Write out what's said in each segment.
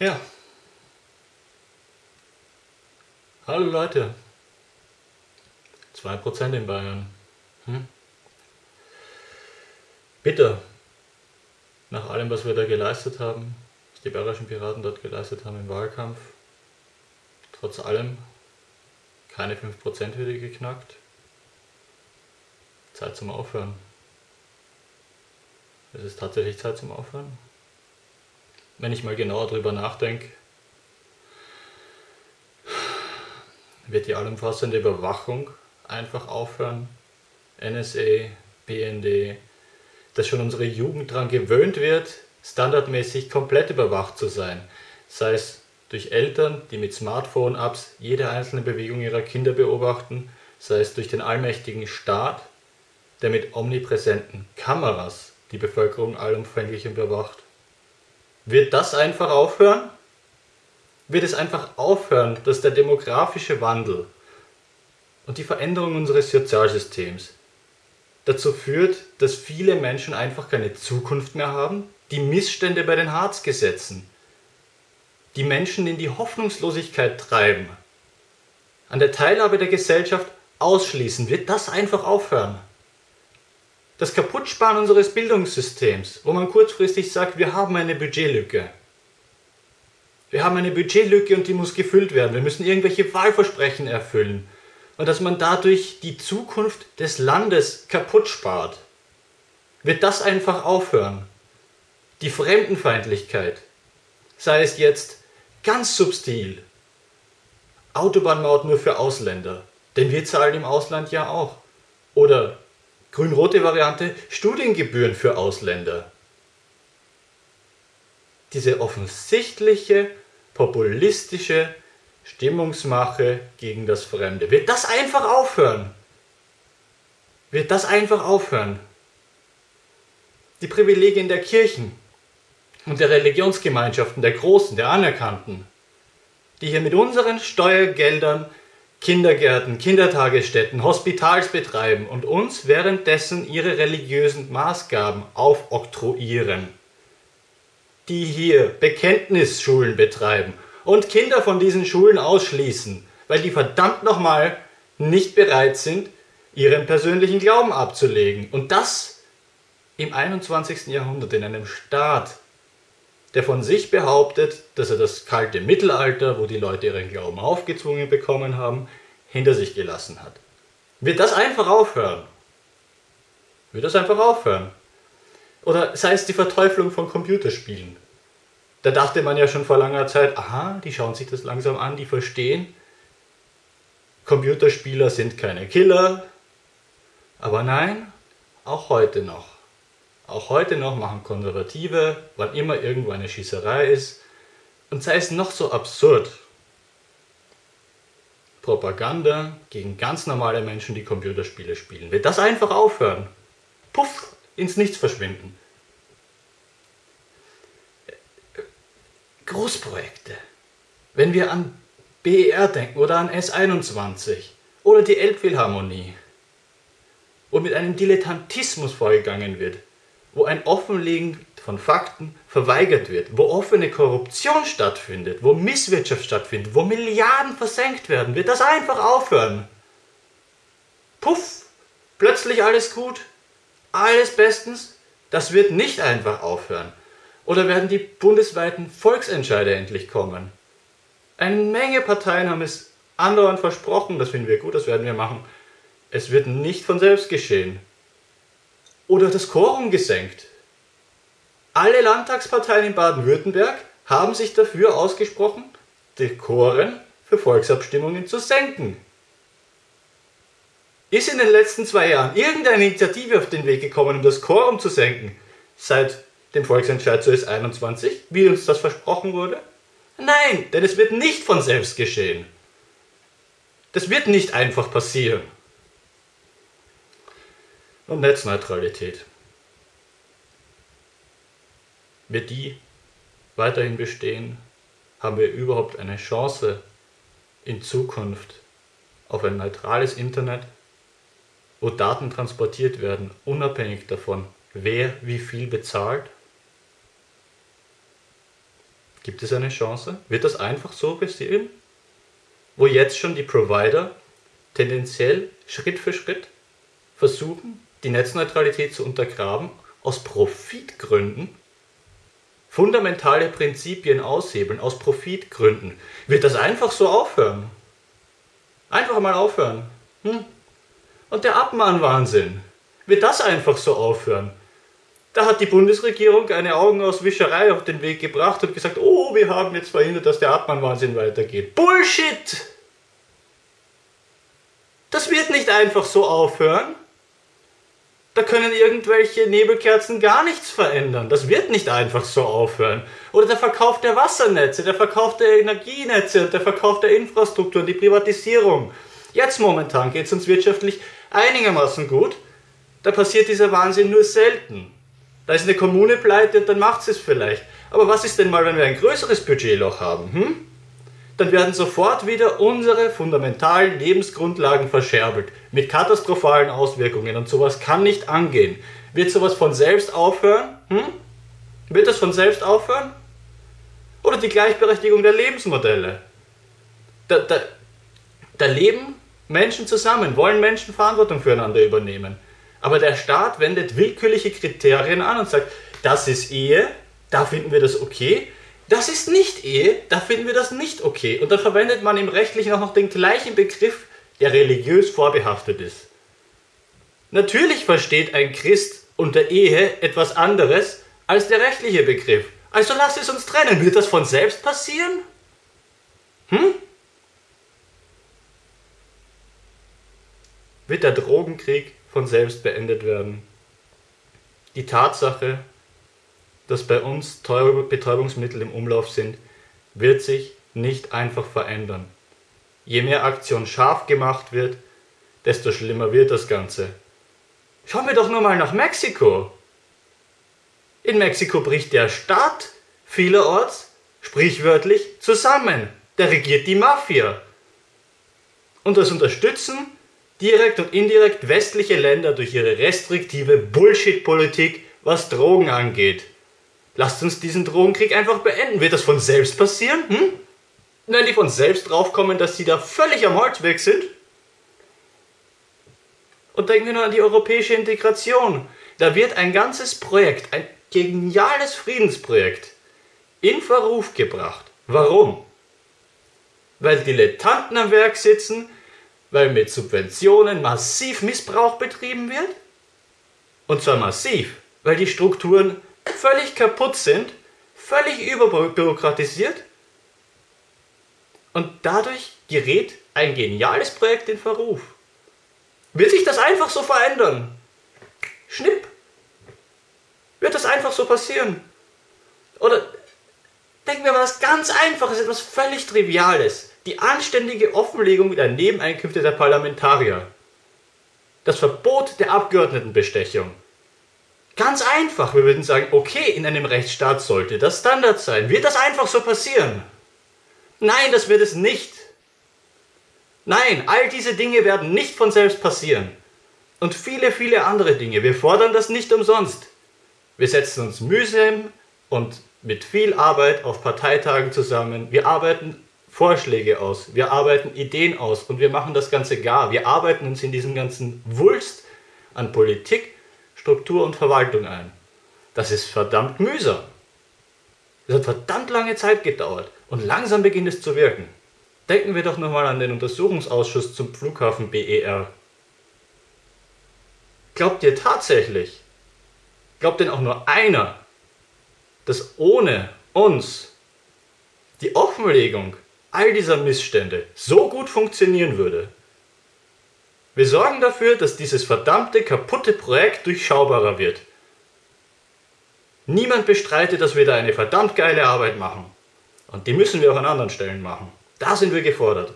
Ja. Hallo Leute. 2% in Bayern. Hm? Bitte, nach allem, was wir da geleistet haben, was die bayerischen Piraten dort geleistet haben im Wahlkampf, trotz allem keine 5%-Hürde geknackt. Zeit zum Aufhören. Es ist tatsächlich Zeit zum Aufhören wenn ich mal genauer drüber nachdenke, wird die allumfassende Überwachung einfach aufhören. NSA, BND, dass schon unsere Jugend daran gewöhnt wird, standardmäßig komplett überwacht zu sein. Sei es durch Eltern, die mit Smartphone-Apps jede einzelne Bewegung ihrer Kinder beobachten, sei es durch den allmächtigen Staat, der mit omnipräsenten Kameras die Bevölkerung allumfänglich überwacht. Wird das einfach aufhören? Wird es einfach aufhören, dass der demografische Wandel und die Veränderung unseres Sozialsystems dazu führt, dass viele Menschen einfach keine Zukunft mehr haben, die Missstände bei den Harzgesetzen, die Menschen in die Hoffnungslosigkeit treiben, an der Teilhabe der Gesellschaft ausschließen, wird das einfach aufhören das Kaputtsparen unseres Bildungssystems, wo man kurzfristig sagt, wir haben eine Budgetlücke. Wir haben eine Budgetlücke und die muss gefüllt werden. Wir müssen irgendwelche Wahlversprechen erfüllen. Und dass man dadurch die Zukunft des Landes kaputt spart. Wird das einfach aufhören? Die Fremdenfeindlichkeit, sei es jetzt ganz subtil, Autobahnmaut nur für Ausländer, denn wir zahlen im Ausland ja auch. Oder Grün-rote Variante Studiengebühren für Ausländer. Diese offensichtliche populistische Stimmungsmache gegen das Fremde. Wird das einfach aufhören? Wird das einfach aufhören? Die Privilegien der Kirchen und der Religionsgemeinschaften, der Großen, der Anerkannten, die hier mit unseren Steuergeldern Kindergärten, Kindertagesstätten, Hospitals betreiben und uns währenddessen ihre religiösen Maßgaben aufoktroyieren. Die hier Bekenntnisschulen betreiben und Kinder von diesen Schulen ausschließen, weil die verdammt nochmal nicht bereit sind, ihren persönlichen Glauben abzulegen. Und das im 21. Jahrhundert in einem Staat, der von sich behauptet, dass er das kalte Mittelalter, wo die Leute ihren Glauben aufgezwungen bekommen haben, hinter sich gelassen hat. Wird das einfach aufhören? Wird das einfach aufhören? Oder sei es die Verteuflung von Computerspielen. Da dachte man ja schon vor langer Zeit, aha, die schauen sich das langsam an, die verstehen, Computerspieler sind keine Killer. Aber nein, auch heute noch. Auch heute noch machen Konservative, wann immer irgendwo eine Schießerei ist, und sei es noch so absurd, Propaganda gegen ganz normale Menschen, die Computerspiele spielen. Wird das einfach aufhören? Puff, ins Nichts verschwinden. Großprojekte. Wenn wir an BER denken oder an S21 oder die Elbphilharmonie, wo mit einem Dilettantismus vorgegangen wird, wo ein Offenlegen von Fakten verweigert wird, wo offene Korruption stattfindet, wo Misswirtschaft stattfindet, wo Milliarden versenkt werden, wird das einfach aufhören. Puff, plötzlich alles gut, alles bestens, das wird nicht einfach aufhören. Oder werden die bundesweiten Volksentscheide endlich kommen? Eine Menge Parteien haben es andauernd versprochen, das finden wir gut, das werden wir machen. Es wird nicht von selbst geschehen. Oder das Quorum gesenkt. Alle Landtagsparteien in Baden-Württemberg haben sich dafür ausgesprochen, die Choren für Volksabstimmungen zu senken. Ist in den letzten zwei Jahren irgendeine Initiative auf den Weg gekommen, um das Quorum zu senken, seit dem Volksentscheid zu S21, wie uns das versprochen wurde? Nein, denn es wird nicht von selbst geschehen. Das wird nicht einfach passieren. Und Netzneutralität. Wird die weiterhin bestehen? Haben wir überhaupt eine Chance in Zukunft auf ein neutrales Internet, wo Daten transportiert werden, unabhängig davon, wer wie viel bezahlt? Gibt es eine Chance? Wird das einfach so passieren? Wo jetzt schon die Provider tendenziell Schritt für Schritt versuchen, die Netzneutralität zu untergraben, aus Profitgründen, fundamentale Prinzipien aushebeln, aus Profitgründen. Wird das einfach so aufhören? Einfach mal aufhören. Hm? Und der Abmahnwahnsinn. Wird das einfach so aufhören? Da hat die Bundesregierung eine Augenauswischerei auf den Weg gebracht und gesagt, oh, wir haben jetzt verhindert, dass der Abmahnwahnsinn weitergeht. Bullshit! Das wird nicht einfach so aufhören. Da können irgendwelche Nebelkerzen gar nichts verändern. Das wird nicht einfach so aufhören. Oder der Verkauf der Wassernetze, der Verkauf der Energienetze und der Verkauf der Infrastruktur und die Privatisierung. Jetzt momentan geht es uns wirtschaftlich einigermaßen gut. Da passiert dieser Wahnsinn nur selten. Da ist eine Kommune pleite und dann macht sie es vielleicht. Aber was ist denn mal, wenn wir ein größeres Budgetloch haben? Hm? Dann werden sofort wieder unsere fundamentalen Lebensgrundlagen verscherbelt. Mit katastrophalen Auswirkungen. Und sowas kann nicht angehen. Wird sowas von selbst aufhören? Hm? Wird das von selbst aufhören? Oder die Gleichberechtigung der Lebensmodelle? Da, da, da leben Menschen zusammen, wollen Menschen Verantwortung füreinander übernehmen. Aber der Staat wendet willkürliche Kriterien an und sagt, das ist Ehe, da finden wir das okay. Das ist nicht Ehe, da finden wir das nicht okay. Und dann verwendet man im Rechtlichen auch noch den gleichen Begriff, der religiös vorbehaftet ist. Natürlich versteht ein Christ unter Ehe etwas anderes als der rechtliche Begriff. Also lass es uns trennen. Wird das von selbst passieren? Hm? Wird der Drogenkrieg von selbst beendet werden. Die Tatsache, dass bei uns teure Betäubungsmittel im Umlauf sind, wird sich nicht einfach verändern. Je mehr Aktion scharf gemacht wird, desto schlimmer wird das Ganze. Schauen wir doch nur mal nach Mexiko. In Mexiko bricht der Staat vielerorts sprichwörtlich zusammen. Der regiert die Mafia. Und das Unterstützen direkt und indirekt westliche Länder durch ihre restriktive Bullshit-Politik, was Drogen angeht. Lasst uns diesen Drogenkrieg einfach beenden. Wird das von selbst passieren? Hm? Wenn die von selbst draufkommen, dass sie da völlig am Holzweg sind? Und denken wir nur an die europäische Integration. Da wird ein ganzes Projekt, ein geniales Friedensprojekt, in Verruf gebracht. Warum? Weil Dilettanten am Werk sitzen, weil mit Subventionen massiv Missbrauch betrieben wird. Und zwar massiv, weil die Strukturen völlig kaputt sind, völlig überbürokratisiert. Und dadurch gerät ein geniales Projekt in Verruf. Wird sich das einfach so verändern? Schnipp. Wird das einfach so passieren? Oder denken wir mal was ganz Einfaches, etwas völlig Triviales die anständige Offenlegung der Nebeneinkünfte der Parlamentarier. Das Verbot der Abgeordnetenbestechung. Ganz einfach, wir würden sagen, okay, in einem Rechtsstaat sollte das Standard sein. Wird das einfach so passieren? Nein, das wird es nicht. Nein, all diese Dinge werden nicht von selbst passieren. Und viele, viele andere Dinge. Wir fordern das nicht umsonst. Wir setzen uns mühsam und mit viel Arbeit auf Parteitagen zusammen. Wir arbeiten Vorschläge aus, wir arbeiten Ideen aus und wir machen das Ganze gar. Wir arbeiten uns in diesem ganzen Wulst an Politik, Struktur und Verwaltung ein. Das ist verdammt mühsam. Das hat verdammt lange Zeit gedauert und langsam beginnt es zu wirken. Denken wir doch nochmal an den Untersuchungsausschuss zum Flughafen BER. Glaubt ihr tatsächlich, glaubt denn auch nur einer, dass ohne uns die Offenlegung all dieser Missstände so gut funktionieren würde. Wir sorgen dafür, dass dieses verdammte kaputte Projekt durchschaubarer wird. Niemand bestreitet, dass wir da eine verdammt geile Arbeit machen. Und die müssen wir auch an anderen Stellen machen. Da sind wir gefordert.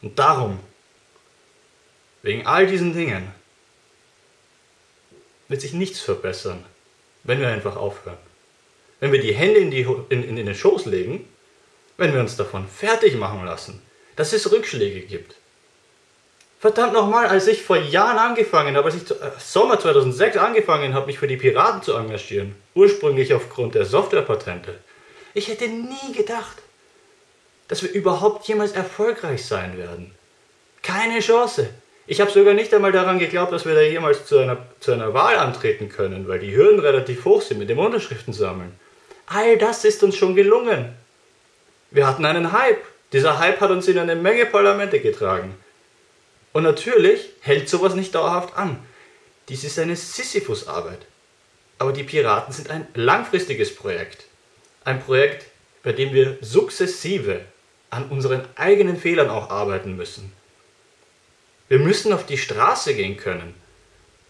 Und darum, wegen all diesen Dingen, wird sich nichts verbessern, wenn wir einfach aufhören. Wenn wir die Hände in, die, in, in den Schoß legen wenn wir uns davon fertig machen lassen, dass es Rückschläge gibt. Verdammt nochmal, als ich vor Jahren angefangen habe, als ich äh, Sommer 2006 angefangen habe, mich für die Piraten zu engagieren, ursprünglich aufgrund der Softwarepatente, ich hätte nie gedacht, dass wir überhaupt jemals erfolgreich sein werden. Keine Chance. Ich habe sogar nicht einmal daran geglaubt, dass wir da jemals zu einer, zu einer Wahl antreten können, weil die Hürden relativ hoch sind mit dem Unterschriften sammeln. All das ist uns schon gelungen. Wir hatten einen Hype. Dieser Hype hat uns in eine Menge Parlamente getragen. Und natürlich hält sowas nicht dauerhaft an. Dies ist eine Sisyphus-Arbeit. Aber die Piraten sind ein langfristiges Projekt. Ein Projekt, bei dem wir sukzessive an unseren eigenen Fehlern auch arbeiten müssen. Wir müssen auf die Straße gehen können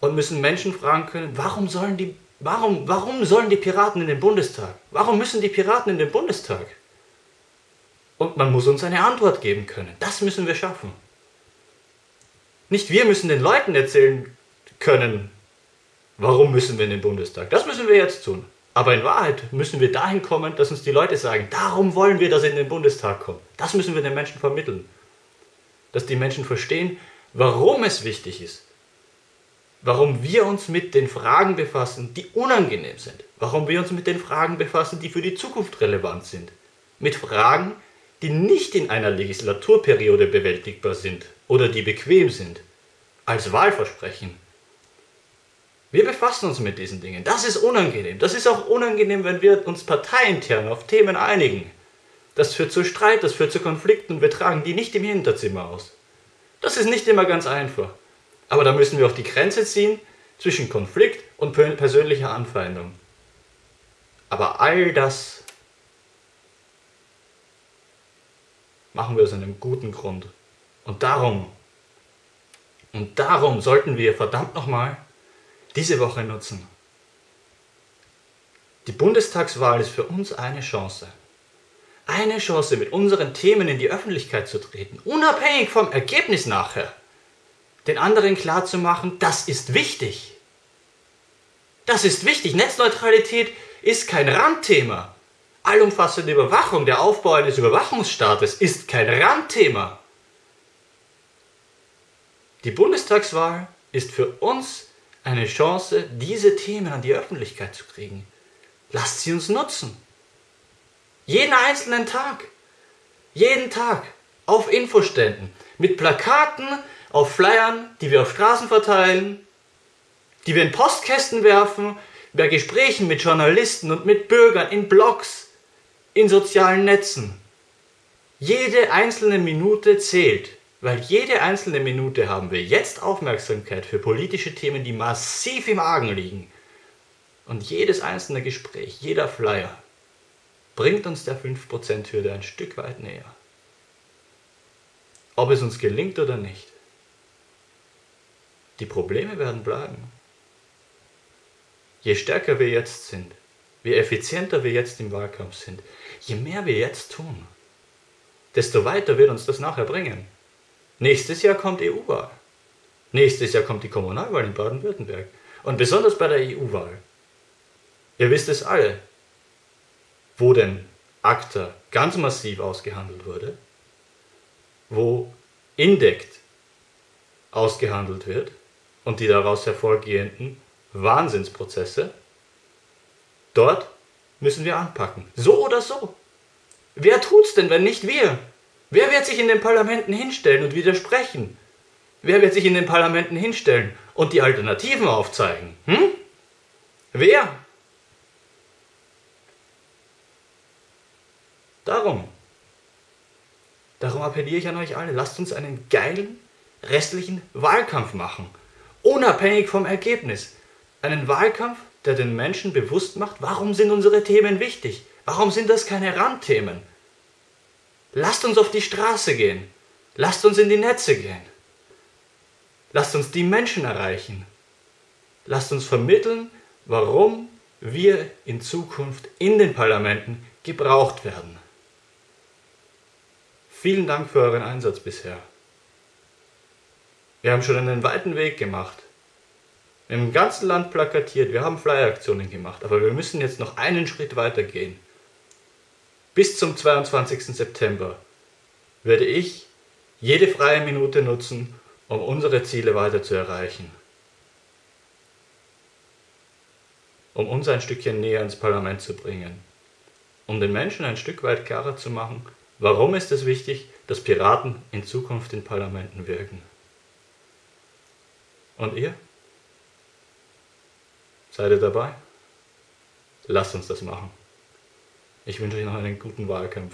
und müssen Menschen fragen können, warum sollen die, warum, warum sollen die Piraten in den Bundestag? Warum müssen die Piraten in den Bundestag? Und man muss uns eine Antwort geben können. Das müssen wir schaffen. Nicht wir müssen den Leuten erzählen können, warum müssen wir in den Bundestag. Das müssen wir jetzt tun. Aber in Wahrheit müssen wir dahin kommen, dass uns die Leute sagen, darum wollen wir, dass sie in den Bundestag kommen. Das müssen wir den Menschen vermitteln. Dass die Menschen verstehen, warum es wichtig ist. Warum wir uns mit den Fragen befassen, die unangenehm sind. Warum wir uns mit den Fragen befassen, die für die Zukunft relevant sind. Mit Fragen, die nicht in einer Legislaturperiode bewältigbar sind oder die bequem sind, als Wahlversprechen. Wir befassen uns mit diesen Dingen. Das ist unangenehm. Das ist auch unangenehm, wenn wir uns parteiintern auf Themen einigen. Das führt zu Streit, das führt zu Konflikten. Wir tragen die nicht im Hinterzimmer aus. Das ist nicht immer ganz einfach. Aber da müssen wir auch die Grenze ziehen zwischen Konflikt und persönlicher Anfeindung. Aber all das machen wir aus einem guten Grund. Und darum, und darum sollten wir verdammt nochmal diese Woche nutzen. Die Bundestagswahl ist für uns eine Chance. Eine Chance, mit unseren Themen in die Öffentlichkeit zu treten, unabhängig vom Ergebnis nachher. Den anderen klarzumachen, das ist wichtig. Das ist wichtig. Netzneutralität ist kein Randthema. Allumfassende Überwachung, der Aufbau eines Überwachungsstaates ist kein Randthema. Die Bundestagswahl ist für uns eine Chance, diese Themen an die Öffentlichkeit zu kriegen. Lasst sie uns nutzen. Jeden einzelnen Tag. Jeden Tag. Auf Infoständen. Mit Plakaten, auf Flyern, die wir auf Straßen verteilen, die wir in Postkästen werfen, bei Gesprächen mit Journalisten und mit Bürgern, in Blogs, in sozialen Netzen. Jede einzelne Minute zählt. Weil jede einzelne Minute haben wir jetzt Aufmerksamkeit für politische Themen, die massiv im Argen liegen. Und jedes einzelne Gespräch, jeder Flyer bringt uns der 5%-Hürde ein Stück weit näher. Ob es uns gelingt oder nicht. Die Probleme werden bleiben. Je stärker wir jetzt sind, je effizienter wir jetzt im Wahlkampf sind, je mehr wir jetzt tun, desto weiter wird uns das nachher bringen. Nächstes Jahr kommt EU-Wahl. Nächstes Jahr kommt die Kommunalwahl in Baden-Württemberg. Und besonders bei der EU-Wahl. Ihr wisst es alle, wo denn ACTA ganz massiv ausgehandelt wurde, wo Indect ausgehandelt wird und die daraus hervorgehenden Wahnsinnsprozesse, dort müssen wir anpacken. So oder so. Wer tut's denn, wenn nicht wir? Wer wird sich in den Parlamenten hinstellen und widersprechen? Wer wird sich in den Parlamenten hinstellen und die Alternativen aufzeigen? Hm? Wer? Darum. Darum appelliere ich an euch alle, lasst uns einen geilen restlichen Wahlkampf machen. Unabhängig vom Ergebnis. Einen Wahlkampf, der den Menschen bewusst macht, warum sind unsere Themen wichtig? Warum sind das keine Randthemen? Lasst uns auf die Straße gehen. Lasst uns in die Netze gehen. Lasst uns die Menschen erreichen. Lasst uns vermitteln, warum wir in Zukunft in den Parlamenten gebraucht werden. Vielen Dank für euren Einsatz bisher. Wir haben schon einen weiten Weg gemacht. Im ganzen Land plakatiert, wir haben Flyer-Aktionen gemacht, aber wir müssen jetzt noch einen Schritt weiter gehen. Bis zum 22. September werde ich jede freie Minute nutzen, um unsere Ziele weiter zu erreichen. Um uns ein Stückchen näher ins Parlament zu bringen. Um den Menschen ein Stück weit klarer zu machen, warum ist es wichtig, dass Piraten in Zukunft in Parlamenten wirken. Und ihr? Seid ihr dabei? Lasst uns das machen. Ich wünsche euch noch einen guten Wahlkampf.